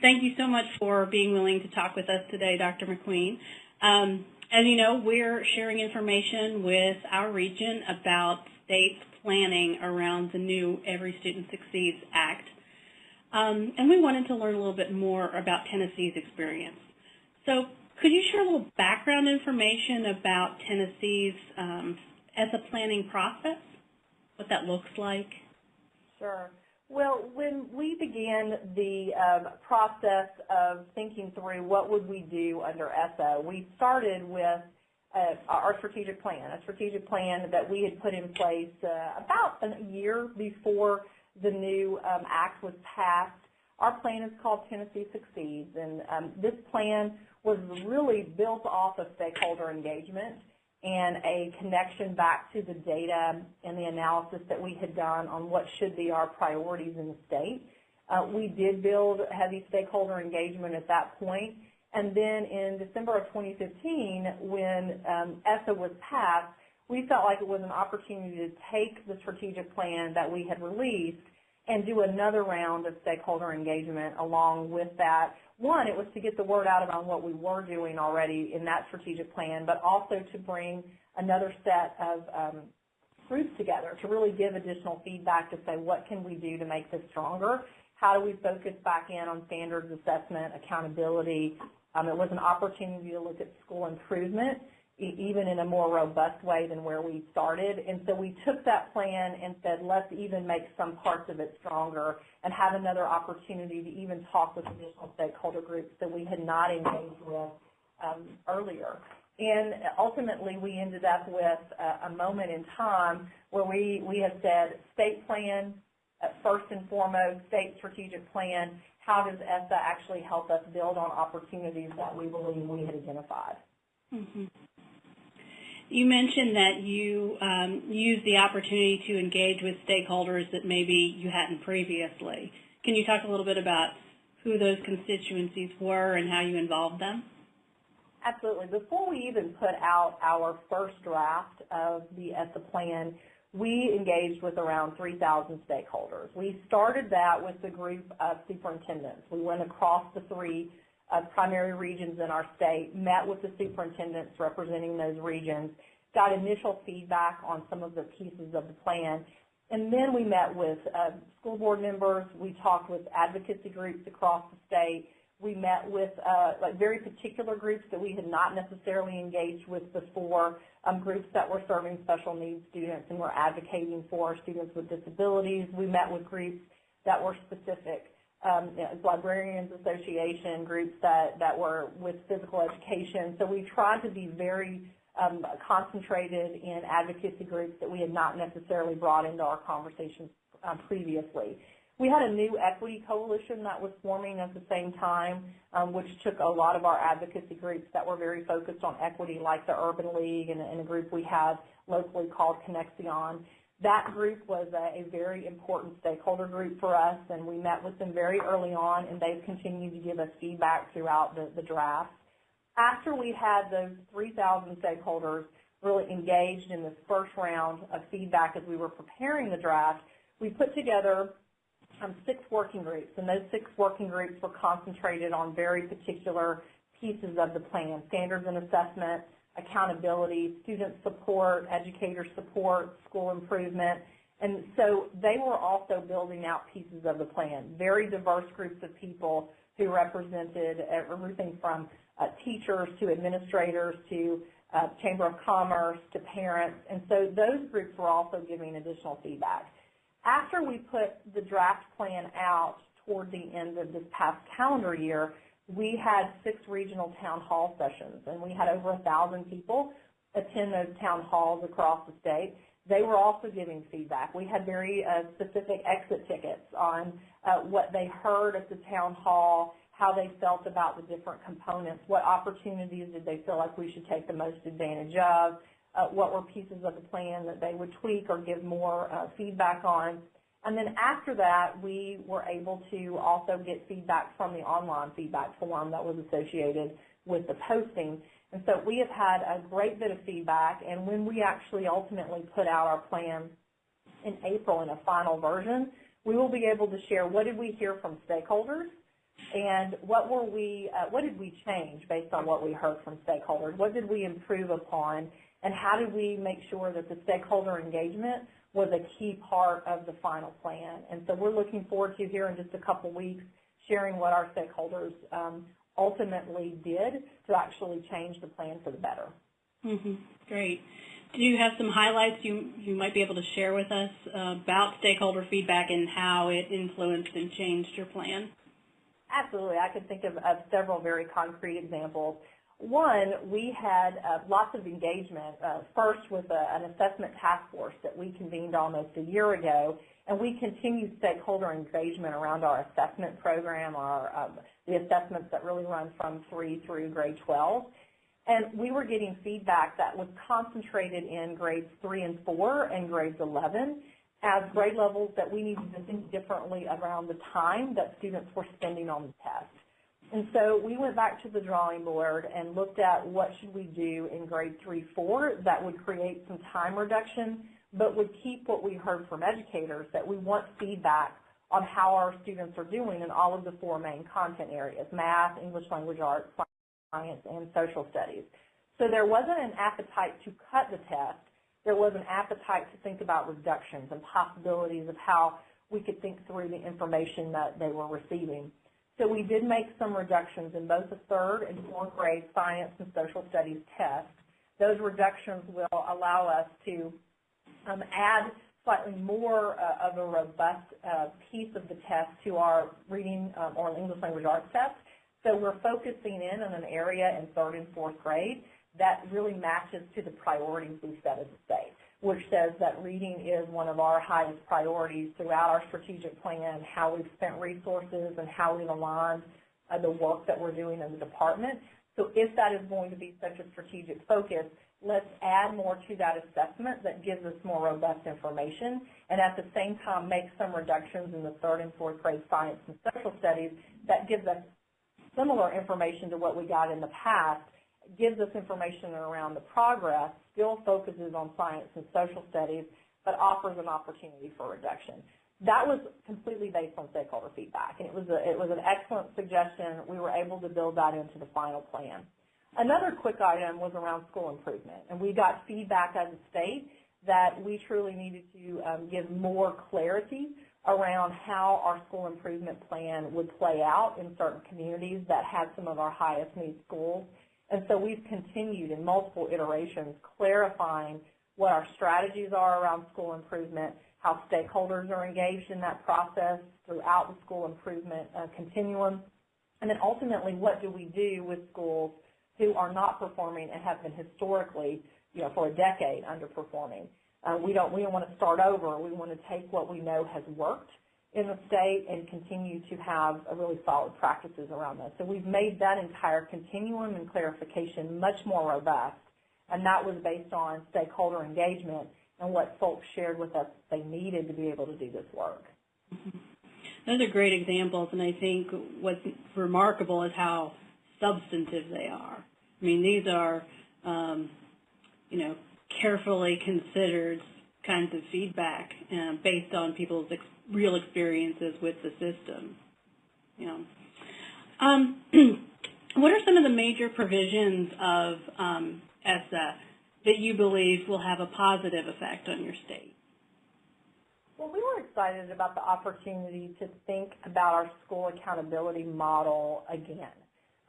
thank you so much for being willing to talk with us today, Dr. McQueen. Um, as you know, we're sharing information with our region about state planning around the new Every Student Succeeds Act. Um, and we wanted to learn a little bit more about Tennessee's experience. So could you share a little background information about Tennessee's um, a planning process, what that looks like? Sure. Well, when we began the um, process of thinking through what would we do under ESSA, we started with uh, our strategic plan, a strategic plan that we had put in place uh, about a year before the new um, act was passed. Our plan is called Tennessee Succeeds, and um, this plan was really built off of stakeholder engagement and a connection back to the data and the analysis that we had done on what should be our priorities in the state. Uh, we did build heavy stakeholder engagement at that point, and then in December of 2015, when um, ESSA was passed, we felt like it was an opportunity to take the strategic plan that we had released and do another round of stakeholder engagement along with that. One, it was to get the word out about what we were doing already in that strategic plan, but also to bring another set of um, groups together to really give additional feedback to say what can we do to make this stronger? How do we focus back in on standards assessment, accountability? Um, it was an opportunity to look at school improvement even in a more robust way than where we started. And so we took that plan and said, let's even make some parts of it stronger and have another opportunity to even talk with additional stakeholder groups that we had not engaged with um, earlier. And ultimately, we ended up with a, a, moment in time where we, we have said state plan, uh, first and foremost, state strategic plan, how does ESSA actually help us build on opportunities that we believe we had identified? Mm -hmm. You mentioned that you um, used the opportunity to engage with stakeholders that maybe you hadn't previously. Can you talk a little bit about who those constituencies were and how you involved them? Absolutely. Before we even put out our first draft of the ESSA plan, we engaged with around 3,000 stakeholders. We started that with a group of superintendents. We went across the three uh, primary regions in our state, met with the superintendents representing those regions, got initial feedback on some of the pieces of the plan, and then we met with uh, school board members. We talked with advocacy groups across the state. We met with uh, like very particular groups that we had not necessarily engaged with before, um, groups that were serving special needs students and were advocating for students with disabilities. We met with groups that were specific um, Librarians Association, groups that, that were with physical education. So we tried to be very um, concentrated in advocacy groups that we had not necessarily brought into our conversations um, previously. We had a new equity coalition that was forming at the same time, um, which took a lot of our advocacy groups that were very focused on equity, like the Urban League and, and a group we have locally called Conexión. That group was a, a, very important stakeholder group for us, and we met with them very early on, and they've continued to give us feedback throughout the, the draft. After we had those 3,000 stakeholders really engaged in this first round of feedback as we were preparing the draft, we put together um, six working groups, and those six working groups were concentrated on very particular pieces of the plan, standards and assessment, accountability, student support, educator support, school improvement. And so they were also building out pieces of the plan, very diverse groups of people who represented everything from uh, teachers to administrators to uh, Chamber of Commerce to parents. And so those groups were also giving additional feedback. After we put the draft plan out toward the end of this past calendar year, we had six regional town hall sessions, and we had over a thousand people attend those town halls across the state. They were also giving feedback. We had very uh, specific exit tickets on uh, what they heard at the town hall, how they felt about the different components, what opportunities did they feel like we should take the most advantage of, uh, what were pieces of the plan that they would tweak or give more uh, feedback on. And then after that, we were able to also get feedback from the online feedback form that was associated with the posting. And so we have had a great bit of feedback, and when we actually ultimately put out our plan in April in a final version, we will be able to share what did we hear from stakeholders, And what were we, uh, what did we change based on what we heard from stakeholders? What did we improve upon? And how did we make sure that the stakeholder engagement was a key part of the final plan? And so we're looking forward to here in just a couple weeks sharing what our stakeholders um, ultimately did to actually change the plan for the better. Mm-hmm. Great. Do you have some highlights you, you might be able to share with us uh, about stakeholder feedback and how it influenced and changed your plan? Absolutely. I could think of, of several very concrete examples. One, we had uh, lots of engagement, uh, first with a, an assessment task force that we convened almost a year ago, and we continued stakeholder engagement around our assessment program, our, um, the assessments that really run from 3 through grade 12. And we were getting feedback that was concentrated in grades 3 and 4 and grades 11 as grade levels that we needed to think differently around the time that students were spending on the test. And so we went back to the drawing board and looked at what should we do in grade 3, 4 that would create some time reduction, but would keep what we heard from educators that we want feedback on how our students are doing in all of the four main content areas, math, English language arts, science, and social studies. So there wasn't an appetite to cut the test. There was an appetite to think about reductions and possibilities of how we could think through the information that they were receiving. So we did make some reductions in both the third and fourth grade science and social studies tests. Those reductions will allow us to um, add slightly more uh, of a robust uh, piece of the test to our reading um, or English language arts test. So we're focusing in on an area in third and fourth grade that really matches to the priorities we set as a state, which says that reading is one of our highest priorities throughout our strategic plan, how we've spent resources and how we've aligned uh, the work that we're doing in the department. So if that is going to be such a strategic focus, let's add more to that assessment that gives us more robust information and at the same time make some reductions in the third and fourth grade science and social studies that gives us similar information to what we got in the past, gives us information around the progress, still focuses on science and social studies, but offers an opportunity for reduction. That was completely based on stakeholder feedback, and it was, a, it was an excellent suggestion. We were able to build that into the final plan. Another quick item was around school improvement, and we got feedback as a state that we truly needed to um, give more clarity around how our school improvement plan would play out in certain communities that had some of our highest need schools. And so we've continued in multiple iterations clarifying what our strategies are around school improvement, how stakeholders are engaged in that process throughout the school improvement uh, continuum, and then ultimately what do we do with schools who are not performing and have been historically, you know, for a decade underperforming. Uh, we don't we don't want to start over. We want to take what we know has worked in the state and continue to have a really solid practices around this. So we've made that entire continuum and clarification much more robust, and that was based on stakeholder engagement and what folks shared with us they needed to be able to do this work. Mm-hmm. Those are great examples, and I think what's remarkable is how substantive they are. I mean, these are, um, you know, carefully considered kinds of feedback uh, based on people's ex real experiences with the system. You know. Um, what are some of the major provisions of um, ESSA that you believe will have a positive effect on your state? Well, we were excited about the opportunity to think about our school accountability model again.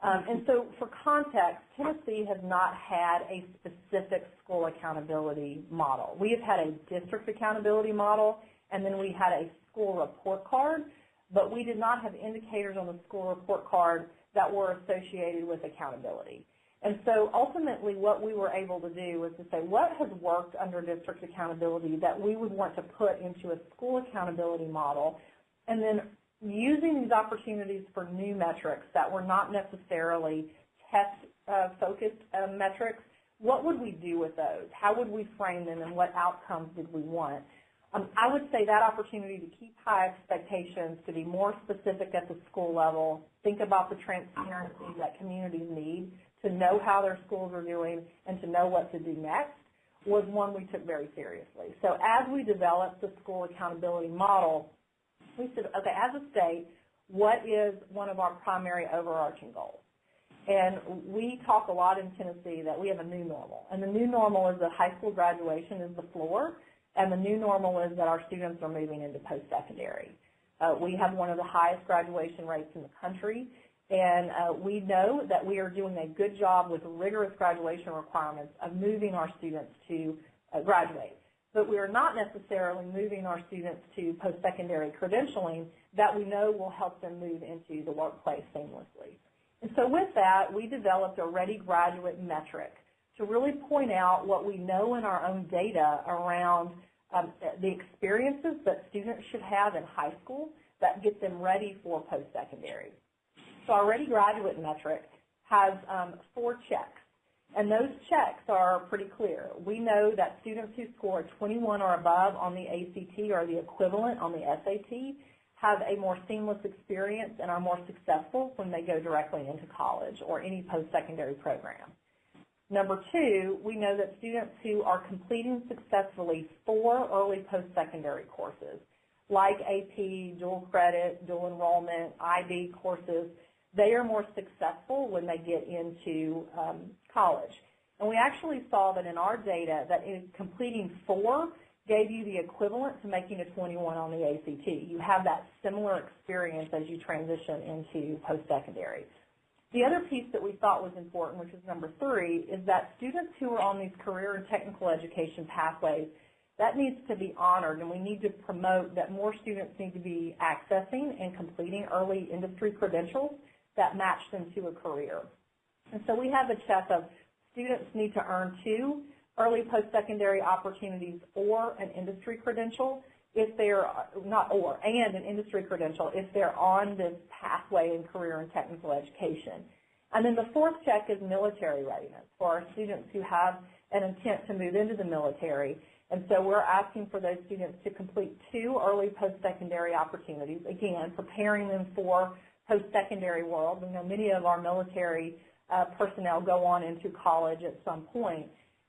Um, and so for context, Tennessee has not had a specific school accountability model. We have had a district accountability model, and then we had a school report card, but we did not have indicators on the school report card that were associated with accountability. And so ultimately what we were able to do was to say what has worked under district accountability that we would want to put into a school accountability model and then using these opportunities for new metrics that were not necessarily test-focused uh, uh, metrics, what would we do with those? How would we frame them and what outcomes did we want? Um, I would say that opportunity to keep high expectations, to be more specific at the school level, think about the transparency that communities need to know how their schools are doing and to know what to do next was one we took very seriously. So as we developed the school accountability model, we said, okay, as a state, what is one of our primary overarching goals? And we talk a lot in Tennessee that we have a new normal. And the new normal is that high school graduation is the floor, and the new normal is that our students are moving into post-secondary. Uh, we have one of the highest graduation rates in the country, and uh, we know that we are doing a good job with rigorous graduation requirements of moving our students to uh, graduate. But we are not necessarily moving our students to post-secondary credentialing that we know will help them move into the workplace seamlessly. And so with that, we developed a Ready Graduate metric to really point out what we know in our own data around um, the experiences that students should have in high school that get them ready for post-secondary. So our Ready Graduate metric has um, four checks, and those checks are pretty clear. We know that students who score 21 or above on the ACT or the equivalent on the SAT have a more seamless experience and are more successful when they go directly into college or any post-secondary program. Number two, we know that students who are completing successfully four early post-secondary courses, like AP, dual credit, dual enrollment, IB courses, they are more successful when they get into um, college. And we actually saw that in our data that in completing four gave you the equivalent to making a 21 on the ACT. You have that similar experience as you transition into post-secondary. The other piece that we thought was important, which is number three, is that students who are on these career and technical education pathways, that needs to be honored, and we need to promote that more students need to be accessing and completing early industry credentials that match them to a career. And so we have a check of students need to earn two early post-secondary opportunities or an industry credential if they're not or and an industry credential if they're on this pathway in career and technical education. And then the fourth check is military readiness for our students who have an intent to move into the military. And so we're asking for those students to complete two early post-secondary opportunities, again, preparing them for post-secondary world. We know many of our military uh, personnel go on into college at some point.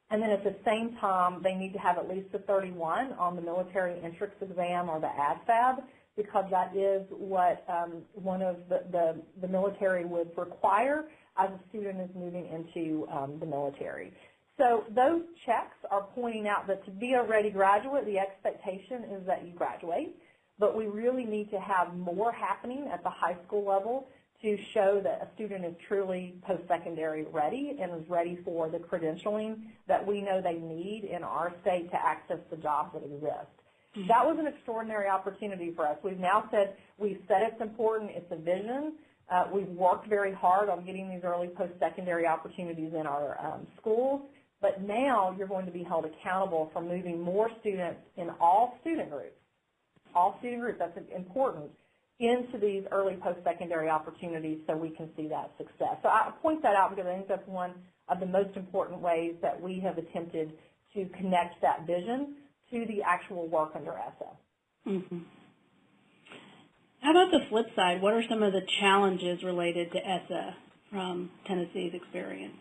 And then at the same time, they need to have at least a 31 on the military entrance exam or the ASVAB because that is what um, one of the, the, the, military would require as a student is moving into um, the military. So those checks are pointing out that to be a ready graduate, the expectation is that you graduate, but we really need to have more happening at the high school level to show that a student is truly post-secondary ready and is ready for the credentialing that we know they need in our state to access the jobs that exist. Mm-hmm. That was an extraordinary opportunity for us. We've now said, we've said it's important, it's a vision. Uh, we've worked very hard on getting these early post-secondary opportunities in our um, schools, but now you're going to be held accountable for moving more students in all student groups, all student groups, that's important, into these early post-secondary opportunities so we can see that success. So I point that out because I think that's one of the most important ways that we have attempted to connect that vision to the actual work under ESSA. Mm -hmm. How about the flip side? What are some of the challenges related to ESSA from Tennessee's experience?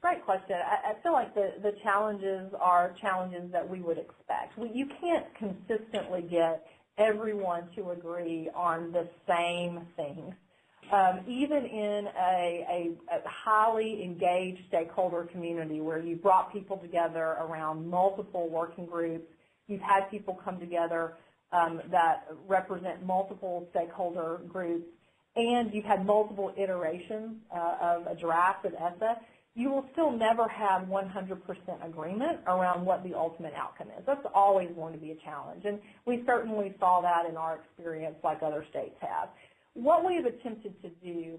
Great question. I, I feel like the, the challenges are challenges that we would expect. We, you can't consistently get everyone to agree on the same things. Um, even in a, a, a, highly engaged stakeholder community where you brought people together around multiple working groups, you've had people come together um, that represent multiple stakeholder groups, and you've had multiple iterations uh, of a draft of ESSA, you will still never have 100% agreement around what the ultimate outcome is. That's always going to be a challenge, and we certainly saw that in our experience like other states have. What we have attempted to do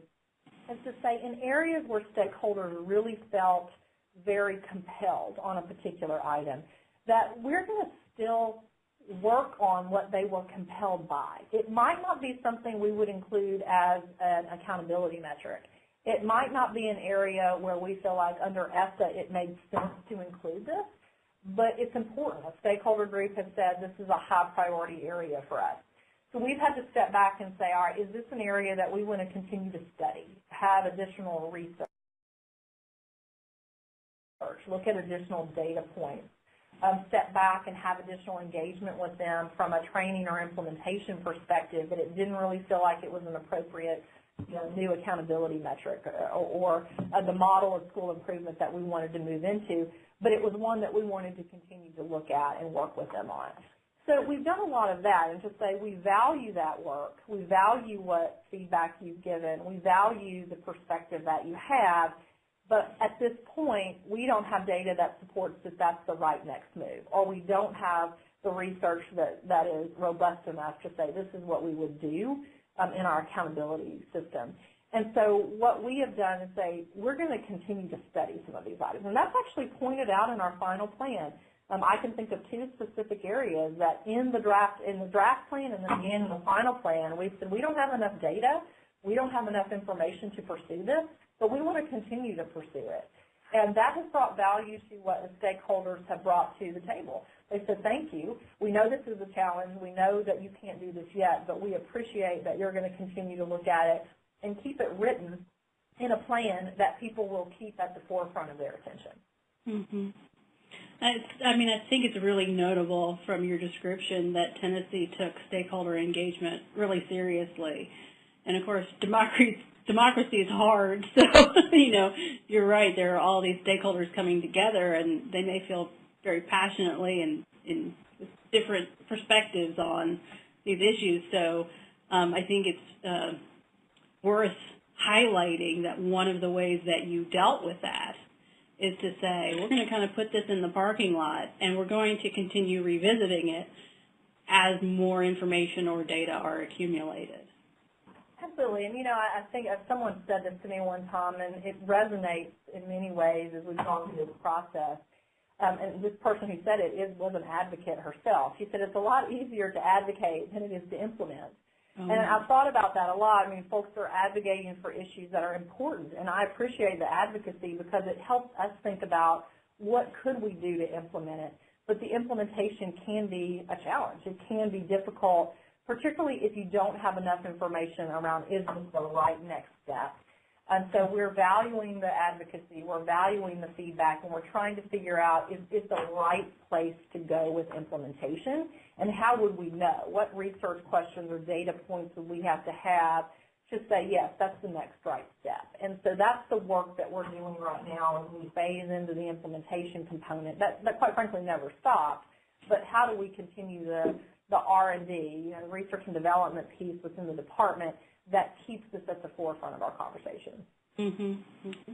is to say in areas where stakeholders really felt very compelled on a particular item, that we're going to still work on what they were compelled by. It might not be something we would include as an accountability metric. It might not be an area where we feel like under ESSA it made sense to include this, but it's important. A stakeholder group has said this is a high priority area for us. So we've had to step back and say, all right, is this an area that we want to continue to study, have additional research, look at additional data points? um, step back and have additional engagement with them from a training or implementation perspective, but it didn't really feel like it was an appropriate new accountability metric or, or uh, the model of school improvement that we wanted to move into, but it was one that we wanted to continue to look at and work with them on. So we've done a lot of that and to say we value that work, we value what feedback you've given, we value the perspective that you have, but at this point, we don't have data that supports that that's the right next move, or we don't have the research that, that is robust enough to say this is what we would do um, in our accountability system. And so what we have done is say, we're going to continue to study some of these items. And that's actually pointed out in our final plan. Um, I can think of two specific areas that in the draft in the draft plan and then again in the final plan, we said we don't have enough data, we don't have enough information to pursue this, but we want to continue to pursue it. And that has brought value to what the stakeholders have brought to the table. They said, thank you. We know this is a challenge. We know that you can't do this yet, but we appreciate that you're going to continue to look at it and keep it written in a plan that people will keep at the forefront of their attention. Mm-hmm. I, I mean, I think it's really notable from your description that Tennessee took stakeholder engagement really seriously. And of course, democracy, democracy is hard. So, you know, you're right. There are all these stakeholders coming together and they may feel very passionately and in different perspectives on these issues. So um, I think it's uh, worth highlighting that one of the ways that you dealt with that is to say, we're going to kind of put this in the parking lot and we're going to continue revisiting it as more information or data are accumulated. Absolutely, and you know, I, I think uh, someone said this to me one time, and it resonates in many ways as we've gone through this process. Um, and this person who said it is, was an advocate herself. She said it's a lot easier to advocate than it is to implement. Um, And I've thought about that a lot. I mean, folks are advocating for issues that are important, and I appreciate the advocacy because it helps us think about what could we do to implement it. But the implementation can be a challenge. It can be difficult, particularly if you don't have enough information around is this the right next step. And so we're valuing the advocacy, we're valuing the feedback, and we're trying to figure out is this the right place to go with implementation, and how would we know? What research questions or data points would we have to have to say, yes, that's the next right step? And so that's the work that we're doing right now as we phase into the implementation component. That, that quite frankly never stopped, but how do we continue the, the R&D, you know, research and development piece within the department that keeps this at the forefront of our conversation. Mm-hmm. mm-hmm.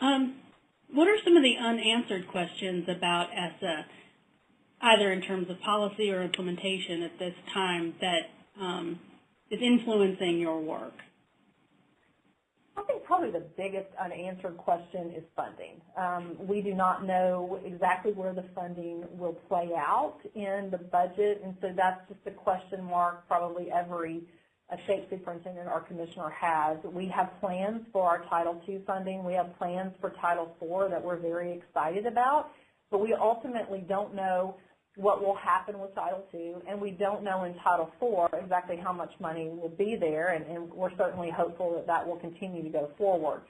Um, what are some of the unanswered questions about ESSA, either in terms of policy or implementation at this time, that um, is influencing your work? I think probably the biggest unanswered question is funding. Um, we do not know exactly where the funding will play out in the budget, and so that's just a question mark probably every a state superintendent or commissioner has. We have plans for our Title II funding. We have plans for Title IV that we're very excited about, but we ultimately don't know what will happen with Title II, and we don't know in Title IV exactly how much money will be there, and, and we're certainly hopeful that that will continue to go forward.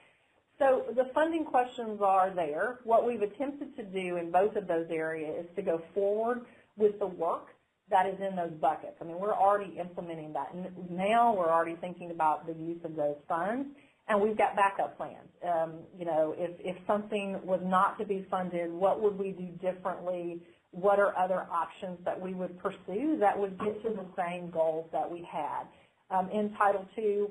So the funding questions are there. What we've attempted to do in both of those areas is to go forward with the work that is in those buckets. I mean, we're already implementing that. And now we're already thinking about the use of those funds, and we've got backup plans. Um, you know, if, if something was not to be funded, what would we do differently? What are other options that we would pursue that would get to the same goals that we had? Um, in Title II,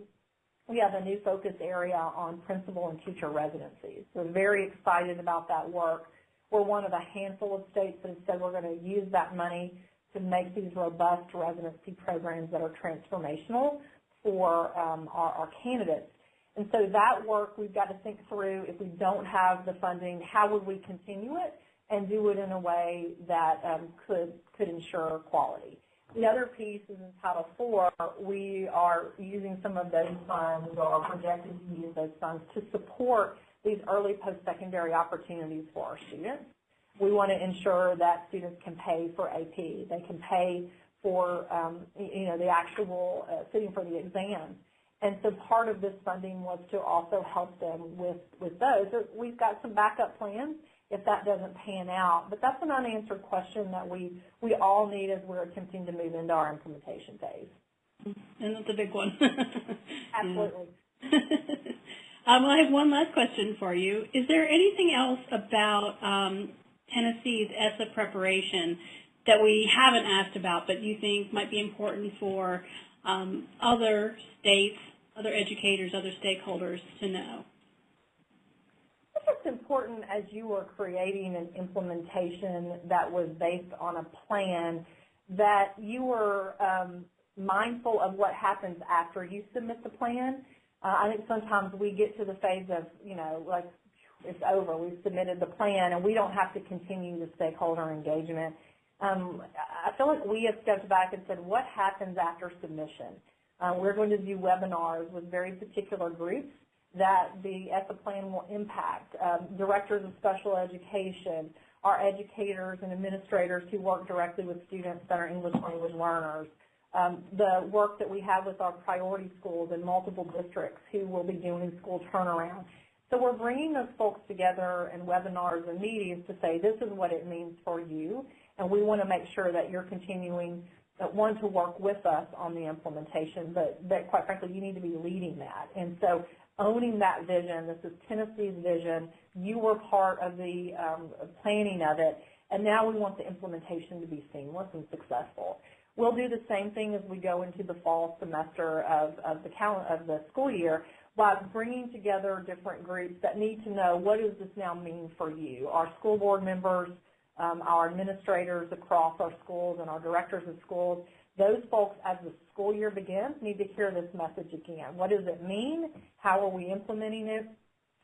we have a new focus area on principal and teacher residencies. We're very excited about that work. We're one of a handful of states that have said we're going to use that money to make these robust residency programs that are transformational for um, our, our candidates. And so that work we've got to think through if we don't have the funding, how would we continue it and do it in a way that um, could, could ensure quality. The other piece is in Title IV, we are using some of those funds or are projected to use those funds to support these early post-secondary opportunities for our students. We want to ensure that students can pay for AP. They can pay for, um, you know, the actual uh, sitting for the exams. And so part of this funding was to also help them with, with those. So we've got some backup plans, if that doesn't pan out. But that's an unanswered question that we, we all need as we're attempting to move into our implementation phase. And that's a big one. Absolutely. um, well, I have one last question for you. Is there anything else about um, Tennessee's ESSA preparation that we haven't asked about but you think might be important for um, other states, other educators, other stakeholders to know? It's important as you were creating an implementation that was based on a plan that you were um, mindful of what happens after you submit the plan. Uh, I think sometimes we get to the phase of, you know, like it's over, we've submitted the plan, and we don't have to continue the stakeholder engagement. Um, I feel like we have stepped back and said, what happens after submission? Uh, we're going to do webinars with very particular groups that the ESSA plan will impact. Um, directors of special education, our educators and administrators who work directly with students that are English language learners, um, the work that we have with our priority schools in multiple districts who will be doing school turnaround. So we're bringing those folks together in webinars and meetings to say this is what it means for you, and we want to make sure that you're continuing, uh, one, to work with us on the implementation, but that quite frankly you need to be leading that. And so owning that vision, this is Tennessee's vision, you were part of the um, planning of it, and now we want the implementation to be seamless and successful. We'll do the same thing as we go into the fall semester of, of the of the school year by bringing together different groups that need to know what does this now mean for you. Our school board members, um, our administrators across our schools and our directors of schools, those folks as the school year begins need to hear this message again. What does it mean? How are we implementing it?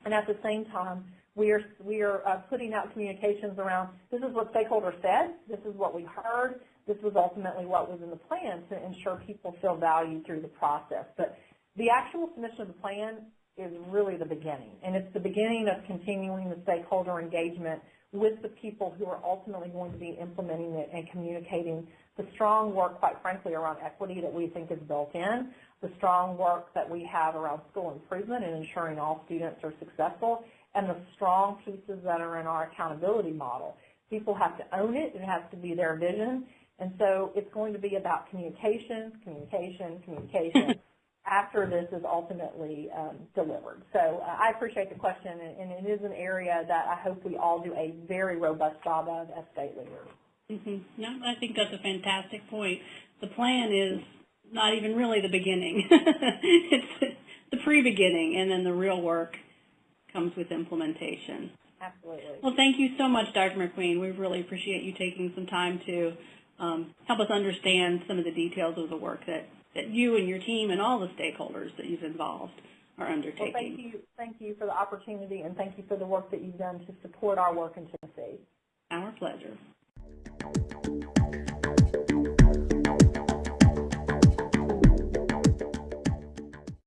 And at the same time, we are, we are uh, putting out communications around this is what stakeholders said, this is what we heard, this was ultimately what was in the plan to ensure people feel valued through the process. But the actual submission of the plan is really the beginning, and it's the beginning of continuing the stakeholder engagement with the people who are ultimately going to be implementing it and communicating the strong work, quite frankly, around equity that we think is built in, the strong work that we have around school improvement and ensuring all students are successful, and the strong pieces that are in our accountability model. People have to own it. It has to be their vision. And so it's going to be about communication, communication, communication after this is ultimately um, delivered. So uh, I appreciate the question, and, and it is an area that I hope we all do a very robust job of as state leaders. Mm-hmm. No, I think that's a fantastic point. The plan is not even really the beginning. it's the pre-beginning, and then the real work comes with implementation. Absolutely. Well, thank you so much, Dr. McQueen. We really appreciate you taking some time to um, help us understand some of the details of the work that, that you and your team and all the stakeholders that you've involved are undertaking. Well, thank you, thank you for the opportunity, and thank you for the work that you've done to support our work in Tennessee. Our pleasure.